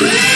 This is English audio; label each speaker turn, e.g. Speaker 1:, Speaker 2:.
Speaker 1: Yeah.